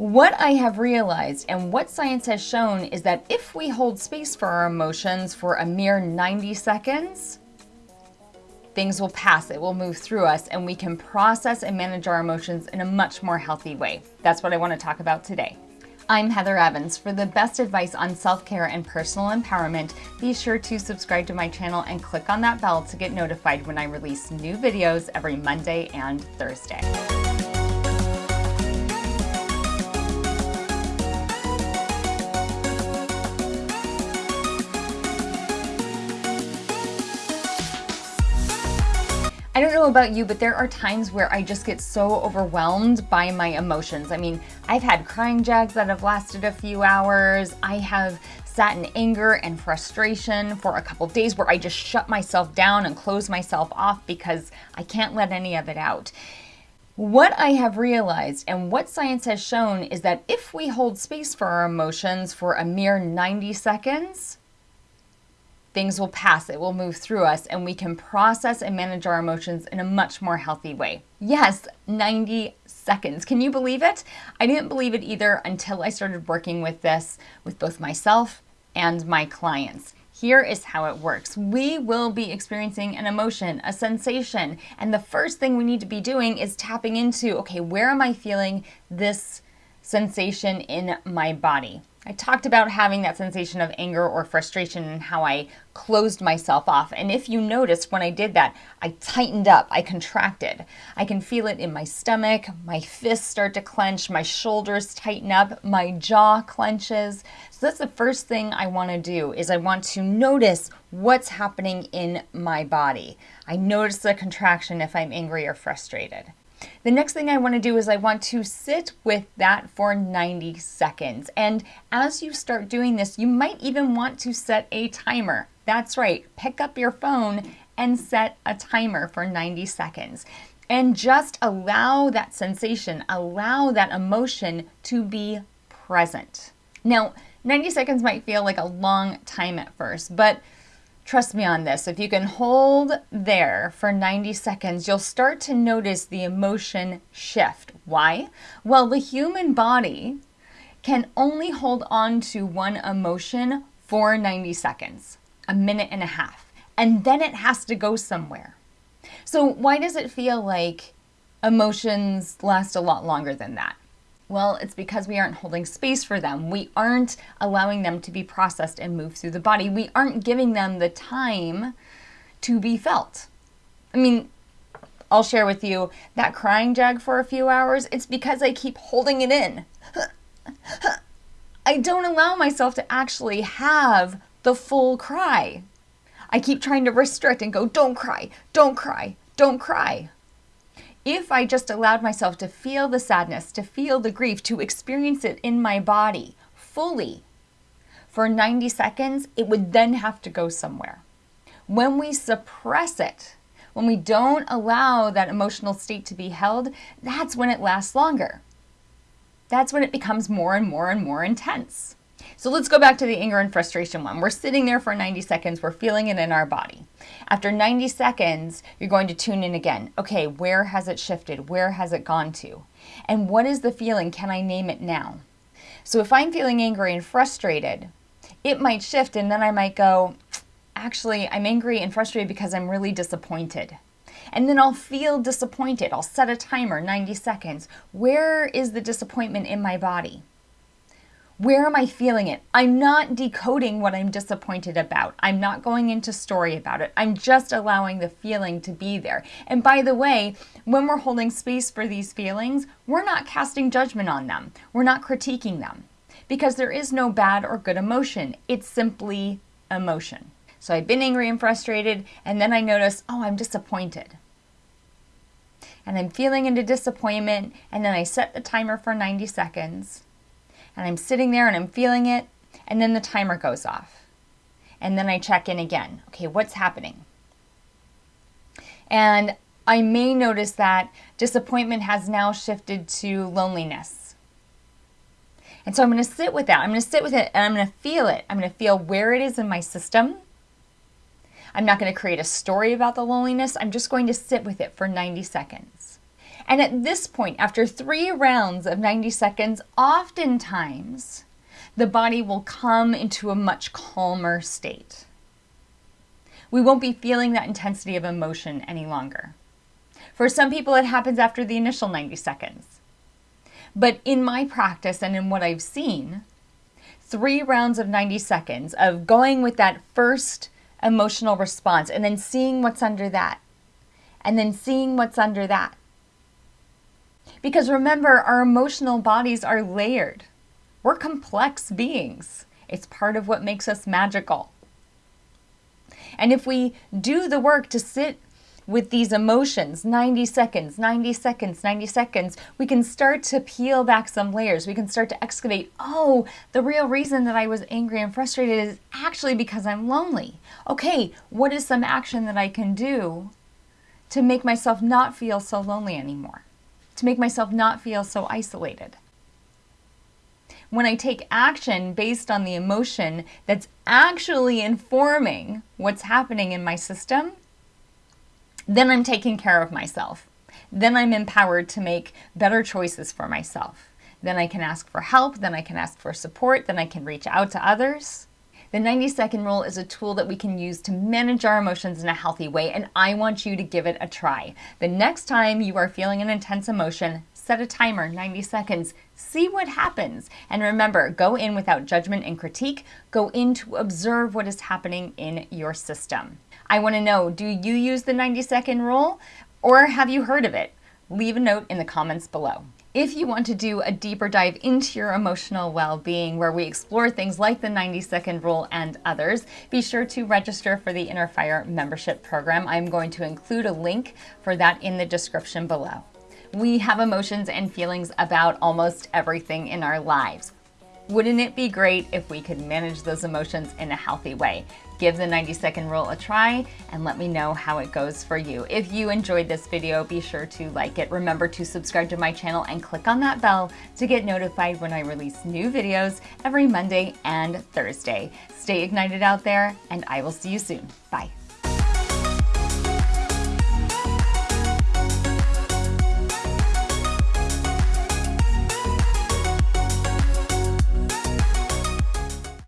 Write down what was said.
What I have realized and what science has shown is that if we hold space for our emotions for a mere 90 seconds, things will pass, it will move through us, and we can process and manage our emotions in a much more healthy way. That's what I want to talk about today. I'm Heather Evans. For the best advice on self-care and personal empowerment, be sure to subscribe to my channel and click on that bell to get notified when I release new videos every Monday and Thursday. About you, but there are times where I just get so overwhelmed by my emotions. I mean, I've had crying jags that have lasted a few hours. I have sat in anger and frustration for a couple days where I just shut myself down and close myself off because I can't let any of it out. What I have realized and what science has shown is that if we hold space for our emotions for a mere 90 seconds, things will pass, it will move through us, and we can process and manage our emotions in a much more healthy way. Yes, 90 seconds. Can you believe it? I didn't believe it either until I started working with this with both myself and my clients. Here is how it works. We will be experiencing an emotion, a sensation, and the first thing we need to be doing is tapping into, okay, where am I feeling this sensation in my body? I talked about having that sensation of anger or frustration and how I closed myself off. And if you noticed when I did that, I tightened up, I contracted. I can feel it in my stomach, my fists start to clench, my shoulders tighten up, my jaw clenches. So that's the first thing I want to do is I want to notice what's happening in my body. I notice the contraction if I'm angry or frustrated. The next thing I want to do is I want to sit with that for 90 seconds. And as you start doing this, you might even want to set a timer. That's right, pick up your phone and set a timer for 90 seconds. And just allow that sensation, allow that emotion to be present. Now, 90 seconds might feel like a long time at first, but Trust me on this. If you can hold there for 90 seconds, you'll start to notice the emotion shift. Why? Well, the human body can only hold on to one emotion for 90 seconds, a minute and a half, and then it has to go somewhere. So, why does it feel like emotions last a lot longer than that? Well, it's because we aren't holding space for them. We aren't allowing them to be processed and move through the body. We aren't giving them the time to be felt. I mean, I'll share with you that crying jag for a few hours, it's because I keep holding it in. I don't allow myself to actually have the full cry. I keep trying to restrict and go, don't cry, don't cry, don't cry if I just allowed myself to feel the sadness, to feel the grief, to experience it in my body fully for 90 seconds, it would then have to go somewhere. When we suppress it, when we don't allow that emotional state to be held, that's when it lasts longer. That's when it becomes more and more and more intense. So let's go back to the anger and frustration one. We're sitting there for 90 seconds, we're feeling it in our body. After 90 seconds, you're going to tune in again. Okay, where has it shifted? Where has it gone to? And what is the feeling? Can I name it now? So if I'm feeling angry and frustrated, it might shift and then I might go, actually, I'm angry and frustrated because I'm really disappointed. And then I'll feel disappointed. I'll set a timer, 90 seconds. Where is the disappointment in my body? Where am I feeling it? I'm not decoding what I'm disappointed about. I'm not going into story about it. I'm just allowing the feeling to be there. And by the way, when we're holding space for these feelings, we're not casting judgment on them. We're not critiquing them because there is no bad or good emotion. It's simply emotion. So I've been angry and frustrated, and then I notice, oh, I'm disappointed. And I'm feeling into disappointment, and then I set the timer for 90 seconds and I'm sitting there and I'm feeling it, and then the timer goes off. And then I check in again. Okay, what's happening? And I may notice that disappointment has now shifted to loneliness. And so I'm going to sit with that. I'm going to sit with it and I'm going to feel it. I'm going to feel where it is in my system. I'm not going to create a story about the loneliness. I'm just going to sit with it for 90 seconds. And at this point, after three rounds of 90 seconds, oftentimes the body will come into a much calmer state. We won't be feeling that intensity of emotion any longer. For some people, it happens after the initial 90 seconds. But in my practice and in what I've seen, three rounds of 90 seconds of going with that first emotional response and then seeing what's under that, and then seeing what's under that. Because remember, our emotional bodies are layered. We're complex beings. It's part of what makes us magical. And if we do the work to sit with these emotions 90 seconds, 90 seconds, 90 seconds, we can start to peel back some layers. We can start to excavate oh, the real reason that I was angry and frustrated is actually because I'm lonely. Okay, what is some action that I can do to make myself not feel so lonely anymore? To make myself not feel so isolated? when I take action based on the emotion that's actually informing what's happening in my system, then I'm taking care of myself. Then I'm empowered to make better choices for myself. Then I can ask for help, then I can ask for support, then I can reach out to others. The 90 second rule is a tool that we can use to manage our emotions in a healthy way, and I want you to give it a try. The next time you are feeling an intense emotion, set a timer, 90 seconds, see what happens. And remember, go in without judgment and critique, go in to observe what is happening in your system. I want to know, do you use the 90 second rule or have you heard of it? Leave a note in the comments below. If you want to do a deeper dive into your emotional well-being where we explore things like the 90 second rule and others, be sure to register for the Inner Fire membership program. I'm going to include a link for that in the description below. We have emotions and feelings about almost everything in our lives. Wouldn't it be great if we could manage those emotions in a healthy way? Give the 90 second rule a try and let me know how it goes for you. If you enjoyed this video, be sure to like it. Remember to subscribe to my channel and click on that bell to get notified when I release new videos every Monday and Thursday. Stay ignited out there and I will see you soon. Bye.